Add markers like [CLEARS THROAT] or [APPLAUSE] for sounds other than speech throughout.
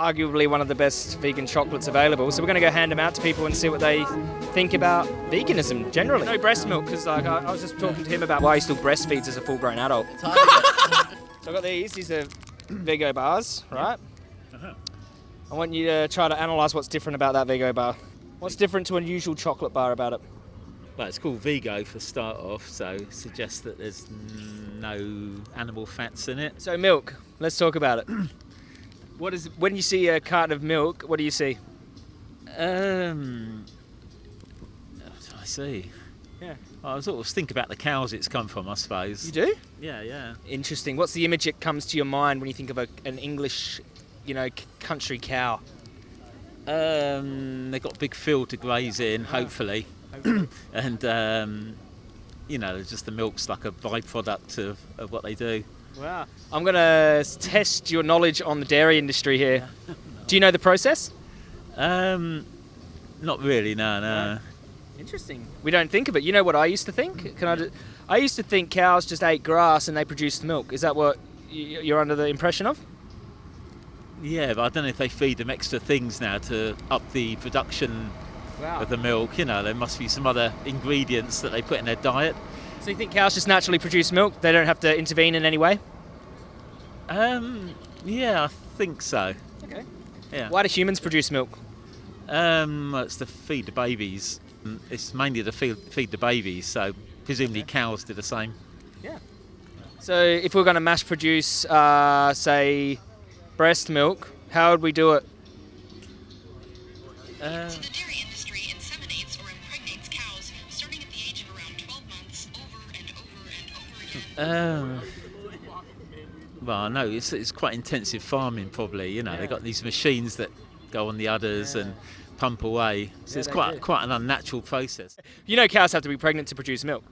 arguably one of the best vegan chocolates available. So we're going to go hand them out to people and see what they think about veganism generally. No breast milk because like I, I was just talking to him about why he still breastfeeds as a full-grown adult. [LAUGHS] so I've got these. These are Vego bars, right? Uh-huh. I want you to try to analyse what's different about that Vego bar. What's different to a usual chocolate bar about it? Well, it's called Vego for start off, so suggests that there's no animal fats in it. So milk. Let's talk about it. [CLEARS THROAT] what is when you see a carton of milk? What do you see? Um, I see. Yeah. I sort of think about the cows it's come from, I suppose. You do? Yeah, yeah. Interesting. What's the image that comes to your mind when you think of a, an English, you know, c- country cow? Um, they've got a big field to graze in, hopefully, [COUGHS] and um, you know, just the milk's like a byproduct of, of what they do. Wow. I'm going to test your knowledge on the dairy industry here. [LAUGHS] Do you know the process? Um, not really, no, no. Interesting. We don't think of it. You know what I used to think? Can I? ju- I used to think cows just ate grass and they produced milk. Is that what you're under the impression of? Yeah, but I don't know if they feed them extra things now to up the production Wow. of the milk. You know, there must be some other ingredients that they put in their diet. So you think cows just naturally produce milk? They don't have to intervene in any way? Um, yeah, I think so. Okay. Yeah. Why do humans produce milk? Um, well, it's to feed the babies. Mm, It's mainly to feed, feed the babies, so presumably cows do the same. Yeah. So if we're going to mass produce, uh, say, breast milk, how would we do it? Uh, Um, well, I know it's, it's quite intensive farming, probably. You know, they've got these machines that go on the udders and pump away. So it's quite do. quite an unnatural process. You know cows have to be pregnant to produce milk.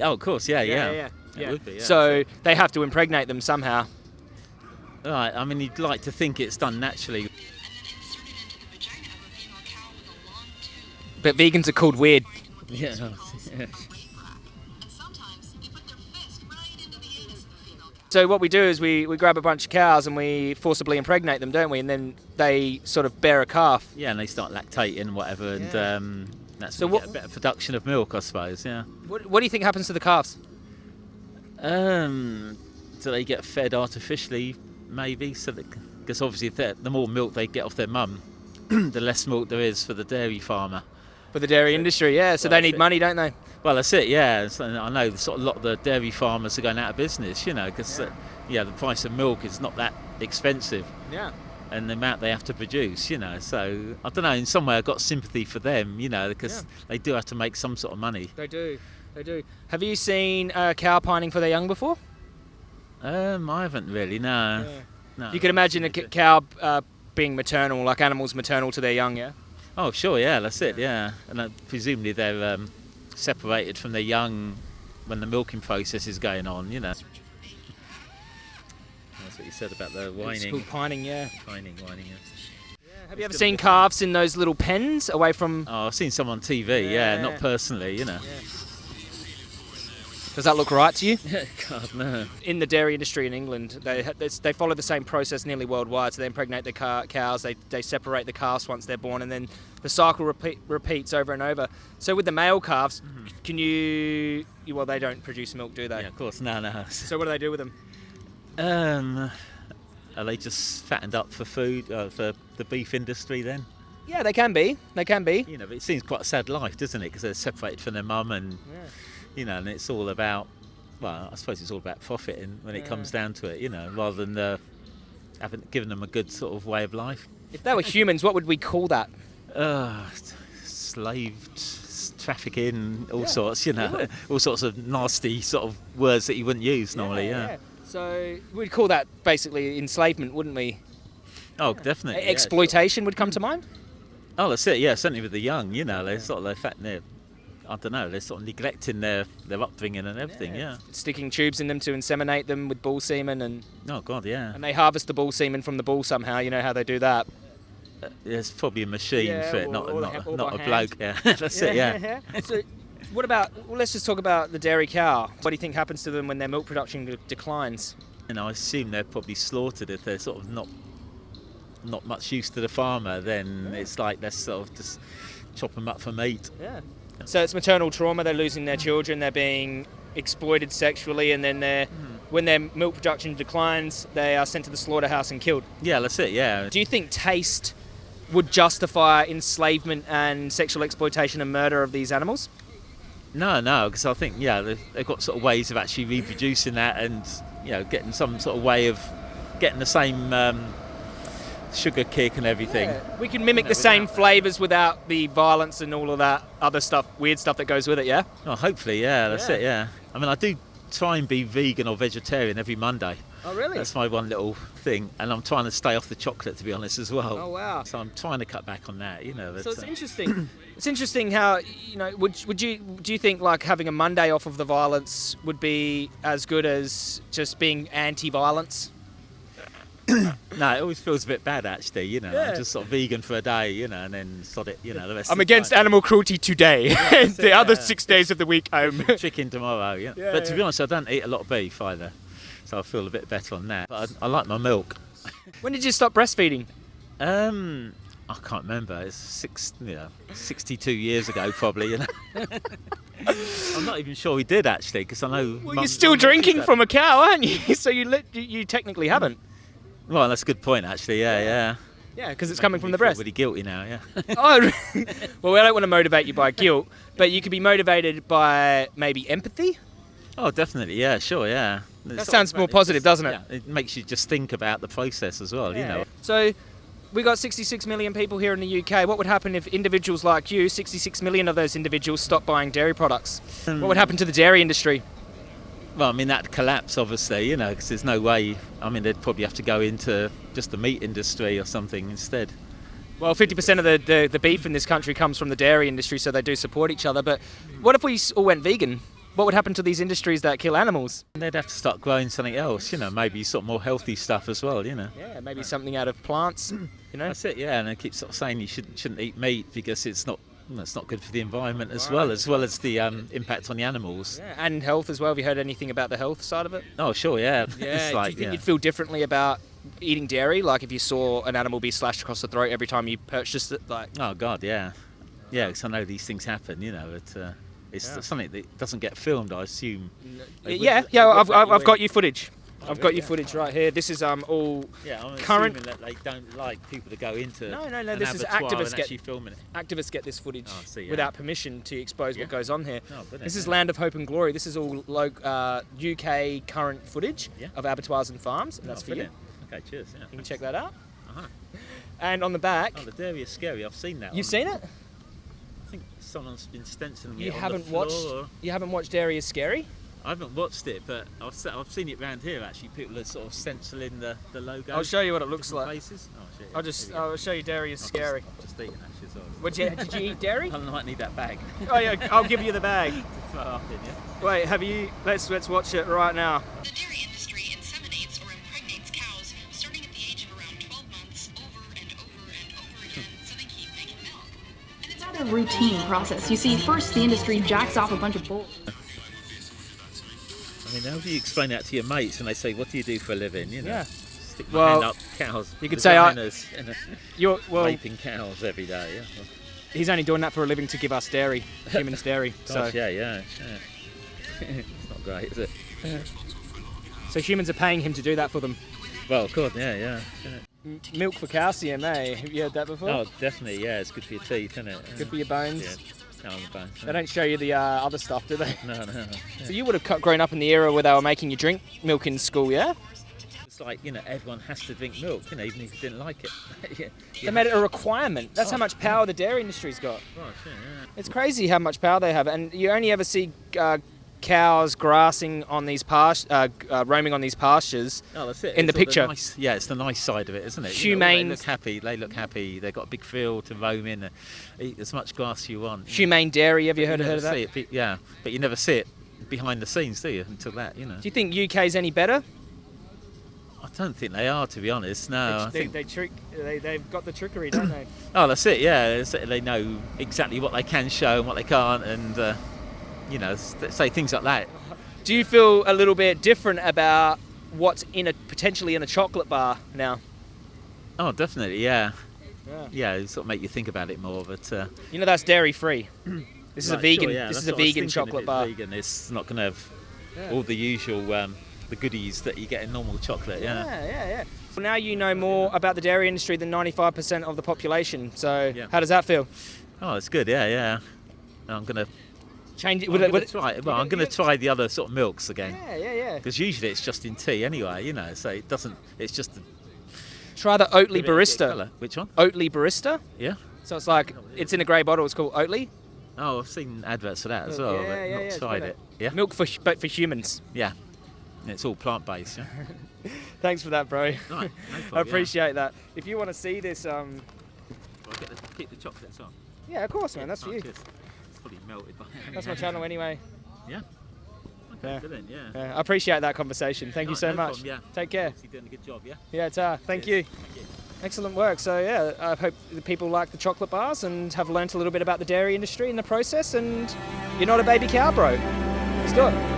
Oh, of course, yeah, yeah. yeah. Would be, yeah. So they have to impregnate them somehow. right. I mean, you'd like to think it's done naturally. And then inserted into the vagina of a female cow with a long tube But vegans are called weird. [LAUGHS] Yeah. So what we do is we, we grab a bunch of cows and we forcibly impregnate them, don't we? And then they sort of bear a calf. Yeah, and they start lactating and whatever, and Yeah. um, that's So what- a better production of milk, I suppose. Yeah. What, what do you think happens to the calves? Um, do they get fed artificially? Maybe so that because obviously the more milk they get off their mum, [CLEARS THROAT] the less milk there is for the dairy farmer. For the dairy industry, yeah. So they need it. money, don't they? Well, that's it. Yeah, So I know sort of a lot of the dairy farmers are going out of business. You know, because yeah. yeah, the price of milk is not that expensive. Yeah. and the amount they have to produce, you know. So I don't know. In some way, I've got sympathy for them, you know, because Yeah. they do have to make some sort of money. They do. They do. Have you seen a cow pining for their young before? Um, I haven't really. No. no You could imagine a c- cow uh, being maternal, like animals maternal to their young, yeah? Oh, sure. Yeah, that's it. Yeah, and uh, presumably they're um, separated from their young when the milking process is going on. You know. That's what you said about the It's whining, called pining, yeah. whining, whining. Yeah. Have you ever seen calves in those little pens away from? Oh, I've seen some on TV. Yeah, Yeah. not personally, you know. Does that look right to you? [LAUGHS] God no. In the dairy industry in England, they they follow the same process nearly worldwide. So they impregnate the car- cows, they they separate the calves once they're born, and then the cycle repeat, repeats over and over. So with the male calves, can you, you? Well, they don't produce milk, do they? Yeah, of course. No, no. [LAUGHS] So what do they do with them? Um, are they just fattened up for food uh, for the beef industry then? Yeah, they can be. They can be. You know, but it seems quite a sad life, doesn't it? Because they're separated from their mum, and you know, and it's all about. Well, I suppose it's all about profit, and when it comes down to it, you know, rather than uh, having given them a good sort of way of life. If they were [LAUGHS] humans, what would we call that? Uh, slaved, trafficking, all sorts, you know, [LAUGHS] all sorts of nasty sort of words that you wouldn't use normally. Yeah. So we'd call that basically enslavement, wouldn't we? Oh, definitely. yeah, Exploitation would come to mind. Oh, that's it. Yeah, certainly with the young, you know, they're sort of, they're fat, they're, I don't know, they're sort of neglecting their, their upbringing and everything. Yeah. Sticking tubes in them to inseminate them with bull semen, and, Oh God, yeah. and they harvest the bull semen from the bull somehow. You know how they do that. Uh, There's probably a machine Yeah, for it, or- not or not, not a bloke. Yeah, [LAUGHS] that's it. Yeah. [LAUGHS] so, what about? Well, let's just talk about the dairy cow. What do you think happens to them when their milk production de- declines? And I assume they're probably slaughtered if they're sort of not not much use to the farmer, then it's like let's sort of just chop them up for meat. Yeah. So it's maternal trauma. They're losing their children. They're being exploited sexually, and then they're when their milk production declines, they are sent to the slaughterhouse and killed. Yeah, that's it. Yeah. Do you think taste would justify enslavement and sexual exploitation and murder of these animals? No, no, because I think yeah they've, they've got sort of ways of actually reproducing that and you know getting some sort of way of getting the same um, sugar kick and everything. We can mimic the same that. flavours without the violence and all of that other stuff, weird stuff that goes with it. Yeah. Oh, hopefully, yeah, that's Yeah. it. Yeah. I mean, I do try and be vegan or vegetarian every Monday. Oh really? That's my one little thing, and I'm trying to stay off the chocolate to be honest as well. Oh wow. So I'm trying to cut back on that, you know. So it's uh, interesting. [COUGHS] it's interesting how you know. Would would you do you think like having a Monday off of the violence would be as good as just being anti-violence? No, it always feels a bit bad actually, you know. Yeah. I'm just sort of vegan for a day, you know, and then sod it, you know, the rest. I'm of the against time. animal cruelty today. [LAUGHS] that's the it, other yeah. six days of the week, I'm. chicken tomorrow. Yeah. Yeah, but to yeah. be honest, I don't eat a lot of beef either, so I feel a bit better on that. But I, I like my milk. [LAUGHS] when did you stop breastfeeding? Um, I can't remember. It's six, you know, 62 years ago probably. You know. [LAUGHS] I'm not even sure we did actually, because I know. Well, you're still drinking from a cow, aren't you? so you lit, you, you technically haven't. Well, that's a good point actually. Yeah, yeah. Yeah, because it's coming from the breast. Really guilty now. Yeah. [LAUGHS] Oh, well, I don't want to motivate you by guilt, but you could be motivated by maybe empathy. oh, definitely. Yeah, sure. Yeah. That sounds more positive, doesn't it? Yeah, it makes you just think about the process as well. You know. So, we got 66 million people here in the UK. What would happen if individuals like you, 66 million of those individuals, stopped buying dairy products? What would happen to the dairy industry? Well, I mean that collapse, obviously, you know, because there's no way. I mean, they'd probably have to go into just the meat industry or something instead. Well, 50% of the, the, the beef in this country comes from the dairy industry, so they do support each other. But what if we all went vegan? What would happen to these industries that kill animals? And they'd have to start growing something else, you know, maybe sort of more healthy stuff as well, you know. Yeah, maybe something out of plants, you know? That's it, yeah. And they keep sort of saying you shouldn't shouldn't eat meat because it's not. It's not good for the environment as well, as well as the um, impact on the animals. Yeah, and health as well. Have you heard anything about the health side of it? Oh, sure, yeah. Yeah. [LAUGHS] it's do you think yeah. you'd feel differently about eating dairy? Like if you saw an animal be slashed across the throat every time you purchased it? Like, Oh God, yeah, yeah. Because I know these things happen, you know. But uh, it's Yeah. something that doesn't get filmed, I assume. Yeah, yeah. I've, I've, I've got you footage. I've got your footage right here. This is um all Yeah, I'm current- assuming that they don't like people to go into. No, no, no, this is activists get- actually filming it. activists get this footage Oh, see, yeah. without permission to expose Yeah. what goes on here. Oh, This is. Land of Hope and Glory. This is all lo- uh, UK current footage of abattoirs and farms, and Oh, that's for you. Okay, cheers. Yeah. You can check that out. Uh-huh. And on the back, Oh, the dairy is scary. I've seen that. you've on- seen it. I think someone's been stenciling You it on haven't watched. or- You haven't watched Dairy is Scary. I haven't watched it, but I've, se- I've seen it around here. Actually, people are sort of stenciling the, the logo. I'll show you what it looks like. Places. Oh, shit, I'll yeah, just. here we. I'll show you Dairy is I've Scary. Just, I've just eaten actually as well. Would you, did you eat dairy? [LAUGHS] I might need that bag Oh yeah, I'll give you the bag. throw up in. Yeah. Wait, have you? Let's let's watch it right now. The dairy industry inseminates or impregnates cows starting at the age of around 12 months over and over and over again hmm. so they keep making milk. And it's rather routine process. You see, first the industry jacks off a bunch of bulls. [LAUGHS] I mean, how do you explain that to your mates when they say, "What do you do for a living?" You know, Yeah. stick my Well, hand up cows. you could say I- know, You're well. raping cows every day. Yeah. Well, He's only doing that for a living to give us dairy, humans [LAUGHS] dairy. So yeah, yeah, yeah. [LAUGHS] it's not great, is it? [LAUGHS] so humans are paying him to do that for them. Well, of course, yeah, yeah. yeah. M- milk for calcium, eh? Have you heard that before? Oh, definitely, yeah. It's good for your teeth, isn't it? Good for your bones. Yeah. The. They don't show you the uh, other stuff, do they? No, no. no. So you would have grown up in the era where they were making you drink milk in school, yeah? It's like you know, everyone has to drink milk, you know, even if you didn't like it. [LAUGHS] yeah. They made it a requirement. That's how Oh. much power the dairy industry's got. Yeah, yeah. It's crazy how much power they have, and you only ever see uh, cows grassing on these past, uh, uh, roaming on these pastures. Oh, that's it. In the It's all picture. nice- yeah, it's the nice side of it, isn't it? You know, Humane- they look happy. They look happy. They've got a big field to roam in. Eat as much grass as you want. Humane dairy, have you But heard, never heard of that? it, yeah, but you never see it behind the scenes, do you? Until that, you know. Do you think UK's any better? I don't think they are, to be honest. No, I they, think. they trick, they, they've got the trickery, don't they? [COUGHS] Oh, that's it. Yeah, they know exactly what they can show and what they can't, and uh, you know, say things like that. Do you feel a little bit different about what's in a potentially in a chocolate bar now? Oh, definitely, yeah. Yeah. Yeah, it sort of make you think about it more, but. Uh, You know that's dairy free. [CLEARS THROAT] This is a vegan. sure, yeah, this is a what I was vegan chocolate bar. Vegan, it's not going to have Yeah. all the usual um, the goodies that you get in normal chocolate. Yeah. Yeah, yeah, yeah. Well, now you know more about the dairy industry than 95% of the population. So how does that feel? Oh, it's good. Yeah, yeah. I'm gonna. Change it. I'm gonna would it try. Well, I'm gonna try the other sort of milks again. yeah, yeah, yeah. Because usually it's just in tea anyway, you know. So it doesn't. It's just. A, Try the Oatly give it a bit of Barista. Which one? Oatly Barista. Yeah. So it's like it's in a grey bottle. It's called Oatly. Oh, I've seen adverts for that as Yeah, well, yeah, but yeah, not yeah, tried it. Yeah. Milk for but for humans. Yeah. And It's all plant based. Yeah. [LAUGHS] Thanks for that, bro. Right, no [LAUGHS] problem, I yeah. appreciate that. If you want to see this, um, Well, get the, keep the chocolates on. yeah, of course, man. That's for you. cheers. Melted by. That's my channel anyway. Yeah. Yeah. Brilliant. Yeah. Yeah, I appreciate that conversation. Thank you so no much. problem, yeah. Take care. You're doing a good job. Yeah. Yeah, ta. Uh, thank you. Thank you. Excellent work. So yeah, I hope the people like the chocolate bars and have learnt a little bit about the dairy industry in the process. And you're not a baby cow, bro. Let's do it.